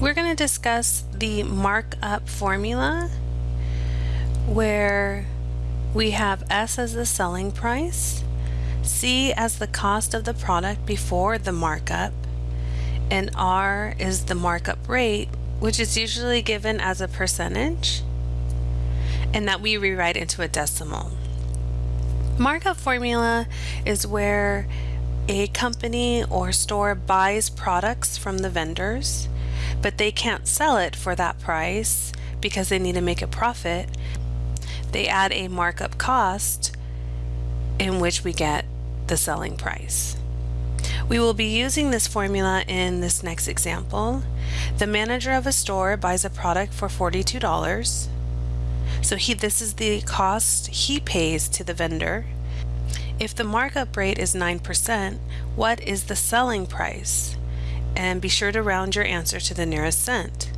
We're going to discuss the markup formula where we have S as the selling price, C as the cost of the product before the markup, and R is the markup rate, which is usually given as a percentage, and that we rewrite into a decimal. Markup formula is where a company or store buys products from the vendors but they can't sell it for that price because they need to make a profit, they add a markup cost in which we get the selling price. We will be using this formula in this next example. The manager of a store buys a product for $42. So he this is the cost he pays to the vendor. If the markup rate is 9%, what is the selling price? And be sure to round your answer to the nearest cent.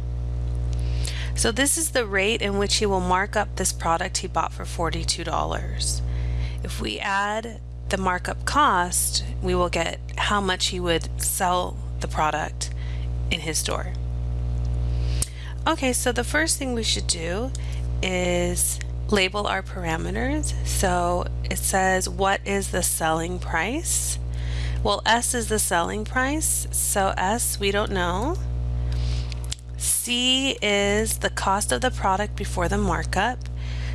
So this is the rate in which he will mark up this product he bought for $42. If we add the markup cost, we will get how much he would sell the product in his store. Okay, so the first thing we should do is label our parameters. So it says what is the selling price? Well, S is the selling price, so S we don't know. C is the cost of the product before the markup.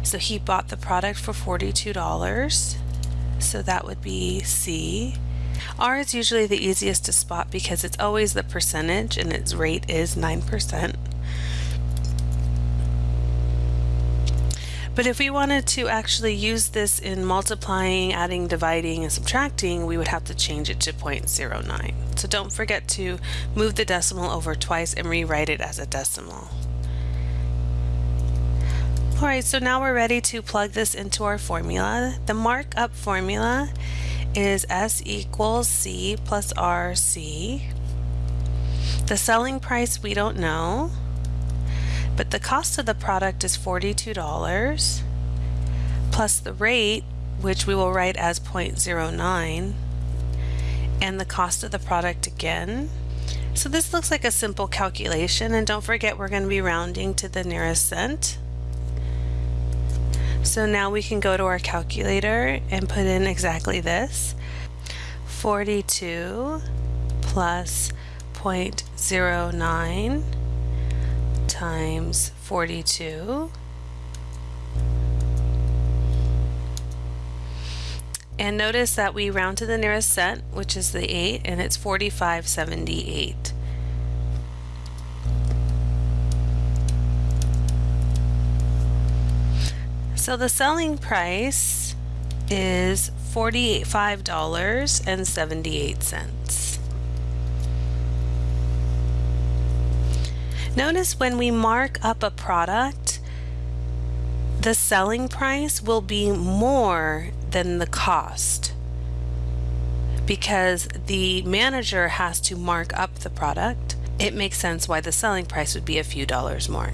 So he bought the product for $42. So that would be C. R is usually the easiest to spot because it's always the percentage and its rate is 9%. But if we wanted to actually use this in multiplying, adding, dividing, and subtracting, we would have to change it to 0.09. So don't forget to move the decimal over twice and rewrite it as a decimal. Alright, so now we're ready to plug this into our formula. The markup formula is S equals C plus RC. The selling price we don't know but the cost of the product is $42 plus the rate which we will write as 0.09 and the cost of the product again. So this looks like a simple calculation and don't forget we're going to be rounding to the nearest cent. So now we can go to our calculator and put in exactly this. 42 plus 0.09 times 42 and notice that we round to the nearest cent which is the 8 and it's 45.78 so the selling price is $45.78 Notice when we mark up a product, the selling price will be more than the cost because the manager has to mark up the product. It makes sense why the selling price would be a few dollars more.